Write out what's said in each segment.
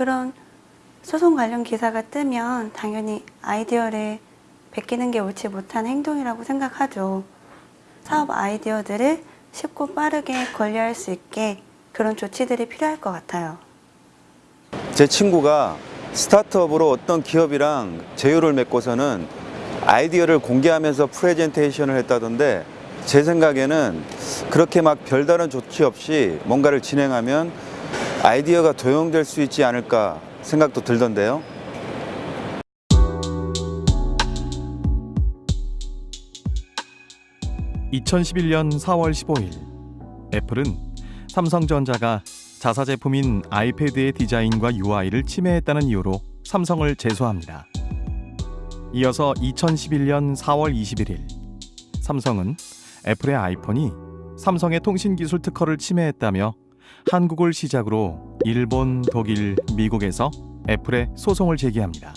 그런 소송 관련 기사가 뜨면 당연히 아이디어를 베끼는 게 옳지 못한 행동이라고 생각하죠. 사업 아이디어들을 쉽고 빠르게 관리할 수 있게 그런 조치들이 필요할 것 같아요. 제 친구가 스타트업으로 어떤 기업이랑 제휴를 맺고서는 아이디어를 공개하면서 프레젠테이션을 했다던데 제 생각에는 그렇게 막 별다른 조치 없이 뭔가를 진행하면 아이디어가 도용될 수 있지 않을까 생각도 들던데요. (2011년 4월 15일) 애플은 삼성전자가 자사 제품인 아이패드의 디자인과 UI를 침해했다는 이유로 삼성을 제소합니다. 이어서 2011년 4월 21일 삼성은 애플의 아이폰이 삼성의 통신기술 특허를 침해했다며 한국을 시작으로 일본, 독일, 미국에서 애플에 소송을 제기합니다.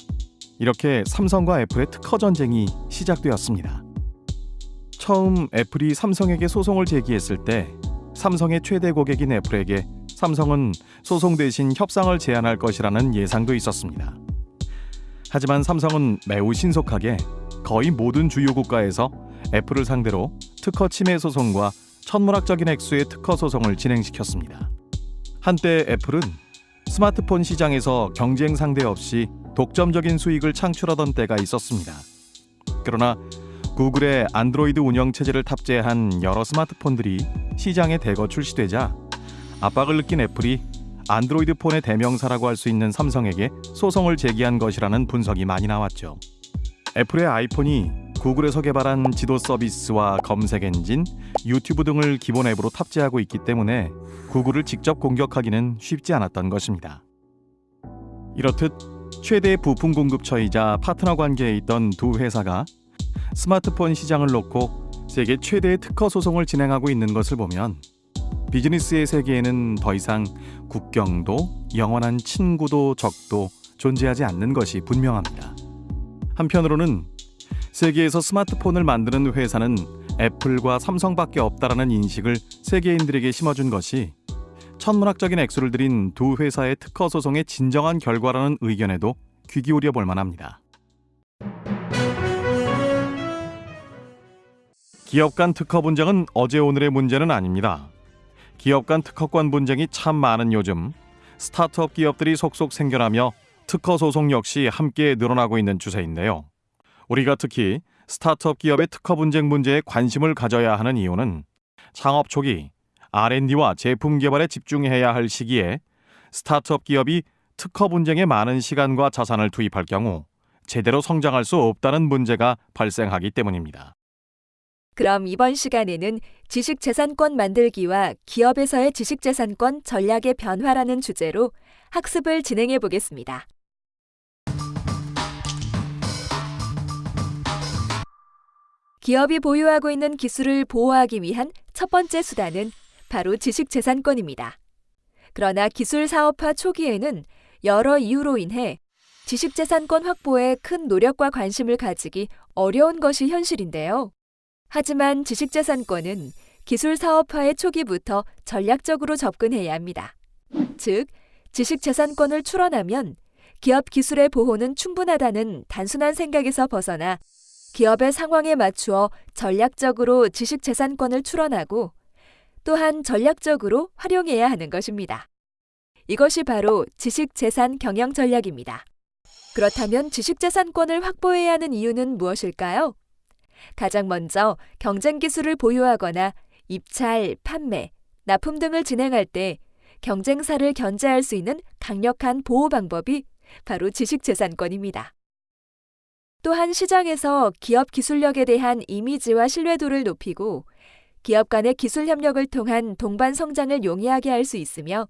이렇게 삼성과 애플의 특허 전쟁이 시작되었습니다. 처음 애플이 삼성에게 소송을 제기했을 때 삼성의 최대 고객인 애플에게 삼성은 소송 대신 협상을 제안할 것이라는 예상도 있었습니다. 하지만 삼성은 매우 신속하게 거의 모든 주요 국가에서 애플을 상대로 특허 침해 소송과 천문학적인 액수의 특허 소송을 진행시켰습니다. 한때 애플은 스마트폰 시장에서 경쟁 상대 없이 독점적인 수익을 창출하던 때가 있었습니다. 그러나 구글의 안드로이드 운영 체제를 탑재한 여러 스마트폰들이 시장에 대거 출시되자 압박을 느낀 애플이 안드로이드 폰의 대명사라고 할 수 있는 삼성에게 소송을 제기한 것이라는 분석이 많이 나왔죠. 애플의 아이폰이 구글에서 개발한 지도 서비스와 검색 엔진, 유튜브 등을 기본 앱으로 탑재하고 있기 때문에 구글을 직접 공격하기는 쉽지 않았던 것입니다. 이렇듯 최대 부품 공급처이자 파트너 관계에 있던 두 회사가 스마트폰 시장을 놓고 세계 최대의 특허 소송을 진행하고 있는 것을 보면 비즈니스의 세계에는 더 이상 국경도 영원한 친구도 적도 존재하지 않는 것이 분명합니다. 한편으로는 세계에서 스마트폰을 만드는 회사는 애플과 삼성밖에 없다라는 인식을 세계인들에게 심어준 것이 천문학적인 액수를 들인 두 회사의 특허 소송의 진정한 결과라는 의견에도 귀 기울여 볼 만합니다. 기업 간 특허 분쟁은 어제 오늘의 문제는 아닙니다. 기업 간 특허권 분쟁이 참 많은 요즘 스타트업 기업들이 속속 생겨나며 특허 소송 역시 함께 늘어나고 있는 추세인데요. 우리가 특히 스타트업 기업의 특허 분쟁 문제에 관심을 가져야 하는 이유는 창업 초기 R&D와 제품 개발에 집중해야 할 시기에 스타트업 기업이 특허 분쟁에 많은 시간과 자산을 투입할 경우 제대로 성장할 수 없다는 문제가 발생하기 때문입니다. 그럼 이번 시간에는 지식재산권 만들기와 기업에서의 지식재산권 전략의 변화라는 주제로 학습을 진행해 보겠습니다. 기업이 보유하고 있는 기술을 보호하기 위한 첫 번째 수단은 바로 지식재산권입니다. 그러나 기술 사업화 초기에는 여러 이유로 인해 지식재산권 확보에 큰 노력과 관심을 가지기 어려운 것이 현실인데요. 하지만 지식재산권은 기술 사업화의 초기부터 전략적으로 접근해야 합니다. 즉, 지식재산권을 출원하면 기업 기술의 보호는 충분하다는 단순한 생각에서 벗어나 기업의 상황에 맞추어 전략적으로 지식재산권을 출원하고 또한 전략적으로 활용해야 하는 것입니다. 이것이 바로 지식재산 경영 전략입니다. 그렇다면 지식재산권을 확보해야 하는 이유는 무엇일까요? 가장 먼저 경쟁 기술을 보유하거나 입찰, 판매, 납품 등을 진행할 때 경쟁사를 견제할 수 있는 강력한 보호 방법이 바로 지식재산권입니다. 또한 시장에서 기업 기술력에 대한 이미지와 신뢰도를 높이고 기업 간의 기술 협력을 통한 동반 성장을 용이하게 할 수 있으며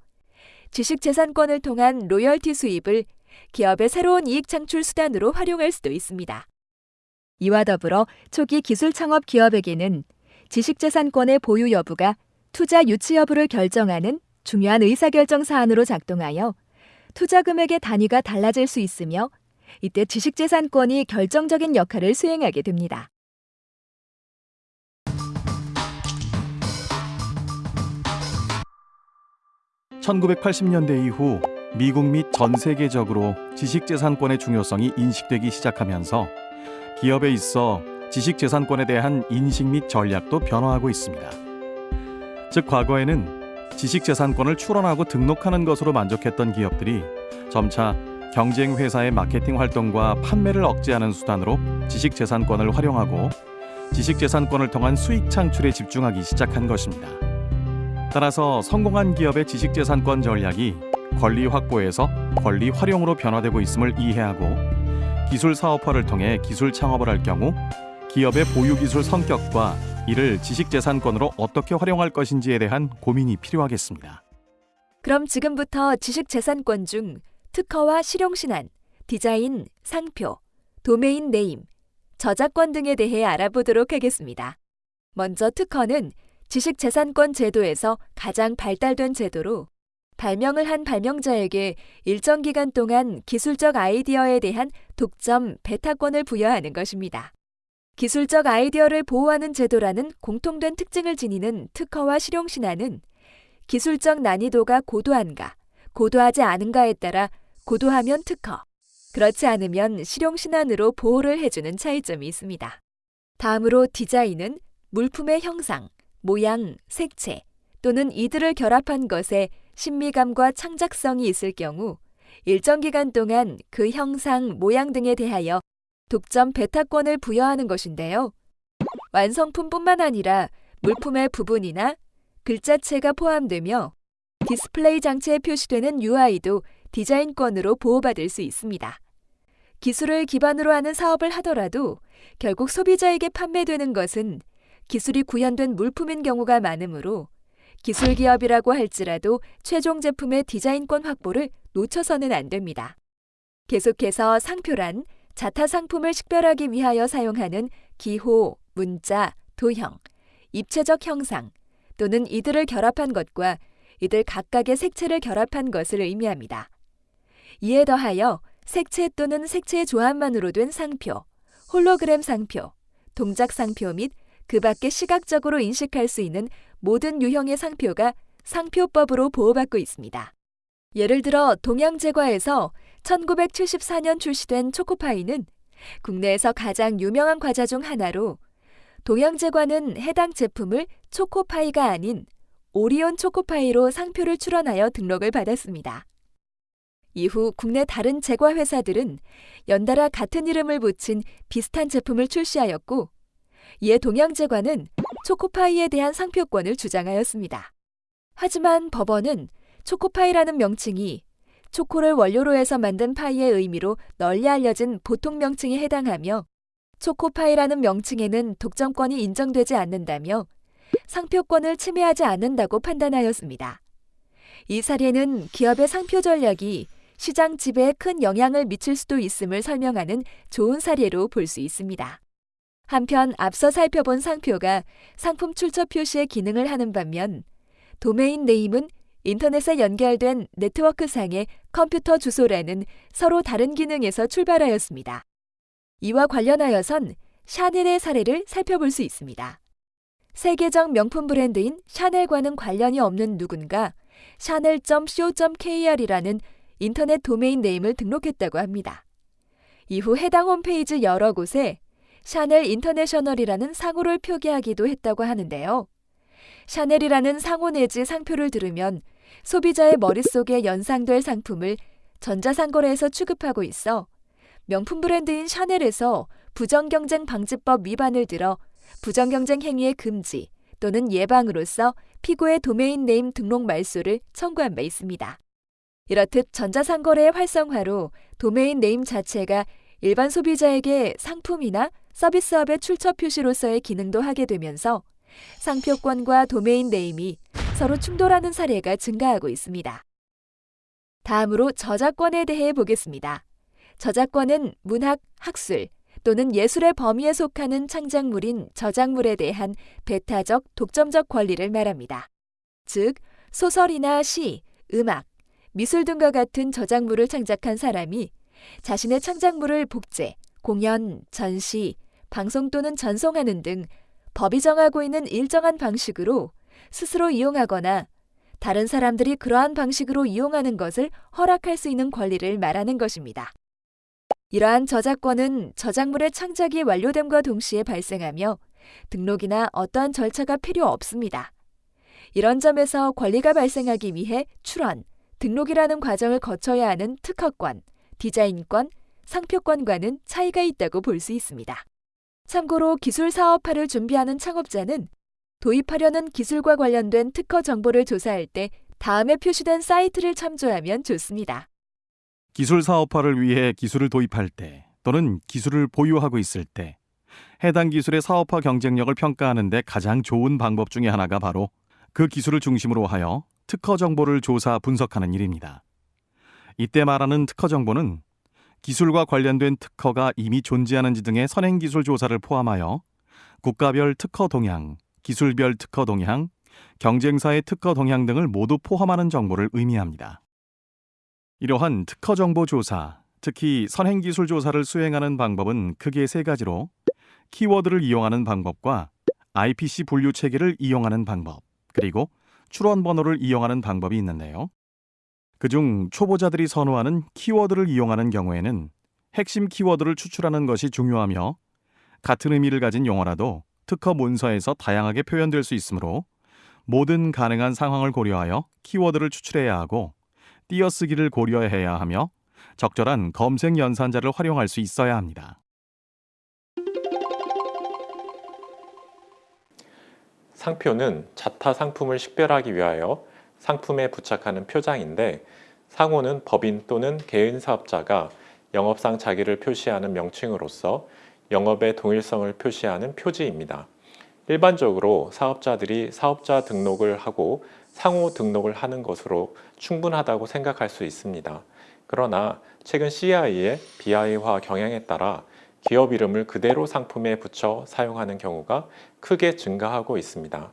지식재산권을 통한 로열티 수입을 기업의 새로운 이익 창출 수단으로 활용할 수도 있습니다. 이와 더불어 초기 기술 창업 기업에게는 지식재산권의 보유 여부가 투자 유치 여부를 결정하는 중요한 의사결정 사안으로 작동하여 투자 금액의 단위가 달라질 수 있으며 이때 지식재산권이 결정적인 역할을 수행하게 됩니다. (1980년대) 이후 미국 및 전 세계적으로 지식재산권의 중요성이 인식되기 시작하면서 기업에 있어 지식재산권에 대한 인식 및 전략도 변화하고 있습니다. 즉 과거에는 지식재산권을 출원하고 등록하는 것으로 만족했던 기업들이 점차 경쟁 회사의 마케팅 활동과 판매를 억제하는 수단으로 지식재산권을 활용하고 지식재산권을 통한 수익 창출에 집중하기 시작한 것입니다. 따라서 성공한 기업의 지식재산권 전략이 권리 확보에서 권리 활용으로 변화되고 있음을 이해하고 기술 사업화를 통해 기술 창업을 할 경우 기업의 보유 기술 성격과 이를 지식재산권으로 어떻게 활용할 것인지에 대한 고민이 필요하겠습니다. 그럼 지금부터 지식재산권 중 특허와 실용신안, 디자인, 상표, 도메인 네임, 저작권 등에 대해 알아보도록 하겠습니다. 먼저 특허는 지식재산권 제도에서 가장 발달된 제도로 발명을 한 발명자에게 일정 기간 동안 기술적 아이디어에 대한 독점, 배타권을 부여하는 것입니다. 기술적 아이디어를 보호하는 제도라는 공통된 특징을 지니는 특허와 실용신안은 기술적 난이도가 고도한가, 고도하지 않은가에 따라 고도하면 특허, 그렇지 않으면 실용신안으로 보호를 해주는 차이점이 있습니다. 다음으로 디자인은 물품의 형상, 모양, 색채 또는 이들을 결합한 것에 심미감과 창작성이 있을 경우 일정 기간 동안 그 형상, 모양 등에 대하여 독점 배타권을 부여하는 것인데요. 완성품뿐만 아니라 물품의 부분이나 글자체가 포함되며 디스플레이 장치에 표시되는 UI도 디자인권으로 보호받을 수 있습니다. 기술을 기반으로 하는 사업을 하더라도 결국 소비자에게 판매되는 것은 기술이 구현된 물품인 경우가 많으므로 기술 기업이라고 할지라도 최종 제품의 디자인권 확보를 놓쳐서는 안 됩니다. 계속해서 상표란 자타 상품을 식별하기 위하여 사용하는 기호, 문자, 도형, 입체적 형상 또는 이들을 결합한 것과 이들 각각의 색채를 결합한 것을 의미합니다. 이에 더하여 색채 또는 색채의 조합만으로 된 상표, 홀로그램 상표, 동작 상표 및 그 밖에 시각적으로 인식할 수 있는 모든 유형의 상표가 상표법으로 보호받고 있습니다. 예를 들어 동양제과에서 1974년 출시된 초코파이는 국내에서 가장 유명한 과자 중 하나로 동양제과는 해당 제품을 초코파이가 아닌 오리온 초코파이로 상표를 출원하여 등록을 받았습니다. 이후 국내 다른 제과 회사들은 연달아 같은 이름을 붙인 비슷한 제품을 출시하였고 이에 동양제과는 초코파이에 대한 상표권을 주장하였습니다. 하지만 법원은 초코파이라는 명칭이 초코를 원료로 해서 만든 파이의 의미로 널리 알려진 보통 명칭에 해당하며 초코파이라는 명칭에는 독점권이 인정되지 않는다며 상표권을 침해하지 않는다고 판단하였습니다. 이 사례는 기업의 상표 전략이 시장 지배에 큰 영향을 미칠 수도 있음을 설명하는 좋은 사례로 볼 수 있습니다. 한편 앞서 살펴본 상표가 상품 출처 표시의 기능을 하는 반면 도메인 네임은 인터넷에 연결된 네트워크상의 컴퓨터 주소라는 서로 다른 기능에서 출발하였습니다. 이와 관련하여선 샤넬의 사례를 살펴볼 수 있습니다. 세계적 명품 브랜드인 샤넬과는 관련이 없는 누군가 샤넬.co.kr이라는 인터넷 domain name을 등록했다고 합니다. 이후 해당 홈페이지 여러 곳에 샤넬 인터내셔널이라는 상호를 표기하기도 했다고 하는데요. 샤넬이라는 상호 내지 상표를 들으면 소비자의 머릿속에 연상될 상품을 전자상거래에서 취급하고 있어 명품 브랜드인 샤넬에서 부정경쟁 방지법 위반을 들어 부정경쟁 행위의 금지 또는 예방으로서 피고의 domain name 등록 말소를 청구한 바 있습니다. 이렇듯 전자상거래의 활성화로 domain name 자체가 일반 소비자에게 상품이나 서비스업의 출처 표시로서의 기능도 하게 되면서 상표권과 domain name이 서로 충돌하는 사례가 증가하고 있습니다. 다음으로 저작권에 대해 보겠습니다. 저작권은 문학, 학술 또는 예술의 범위에 속하는 창작물인 저작물에 대한 배타적, 독점적 권리를 말합니다. 즉, 소설이나 시, 음악, 미술 등과 같은 저작물을 창작한 사람이 자신의 창작물을 복제, 공연, 전시, 방송 또는 전송하는 등 법이 정하고 있는 일정한 방식으로 스스로 이용하거나 다른 사람들이 그러한 방식으로 이용하는 것을 허락할 수 있는 권리를 말하는 것입니다. 이러한 저작권은 저작물의 창작이 완료됨과 동시에 발생하며 등록이나 어떠한 절차가 필요 없습니다. 이런 점에서 권리가 발생하기 위해 출원, 등록이라는 과정을 거쳐야 하는 특허권, 디자인권, 상표권과는 차이가 있다고 볼 수 있습니다. 참고로 기술 사업화를 준비하는 창업자는 도입하려는 기술과 관련된 특허 정보를 조사할 때 다음에 표시된 사이트를 참조하면 좋습니다. 기술 사업화를 위해 기술을 도입할 때 또는 기술을 보유하고 있을 때 해당 기술의 사업화 경쟁력을 평가하는 데 가장 좋은 방법 중에 하나가 바로 그 기술을 중심으로 하여 특허 정보를 조사 분석하는 일입니다. 이때 말하는 특허 정보는 기술과 관련된 특허가 이미 존재하는지 등의 선행 기술 조사를 포함하여 국가별 특허 동향, 기술별 특허 동향, 경쟁사의 특허 동향 등을 모두 포함하는 정보를 의미합니다. 이러한 특허 정보 조사, 특히 선행 기술 조사를 수행하는 방법은 크게 세 가지로 키워드를 이용하는 방법과 IPC 분류 체계를 이용하는 방법, 그리고 출원 번호를 이용하는 방법이 있는데요. 그중 초보자들이 선호하는 키워드를 이용하는 경우에는 핵심 키워드를 추출하는 것이 중요하며 같은 의미를 가진 용어라도 특허 문서에서 다양하게 표현될 수 있으므로 모든 가능한 상황을 고려하여 키워드를 추출해야 하고 띄어쓰기를 고려해야 하며 적절한 검색 연산자를 활용할 수 있어야 합니다. 상표는 자타 상품을 식별하기 위하여 상품에 부착하는 표장인데 상호는 법인 또는 개인 사업자가 영업상 자기를 표시하는 명칭으로서 영업의 동일성을 표시하는 표지입니다. 일반적으로 사업자들이 사업자 등록을 하고 상호 등록을 하는 것으로 충분하다고 생각할 수 있습니다. 그러나 최근 CI의 BI화 경향에 따라 기업 이름을 그대로 상품에 붙여 사용하는 경우가 크게 증가하고 있습니다.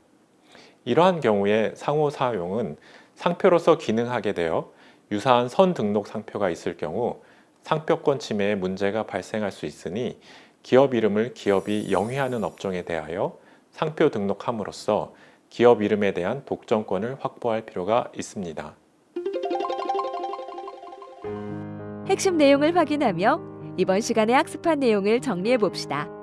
이러한 경우에 상호 사용은 상표로서 기능하게 되어 유사한 선 등록 상표가 있을 경우 상표권 침해에 문제가 발생할 수 있으니 기업 이름을 기업이 영위하는 업종에 대하여 상표 등록함으로써 기업 이름에 대한 독점권을 확보할 필요가 있습니다. 핵심 내용을 확인하며 이번 시간에 학습한 내용을 정리해 봅시다.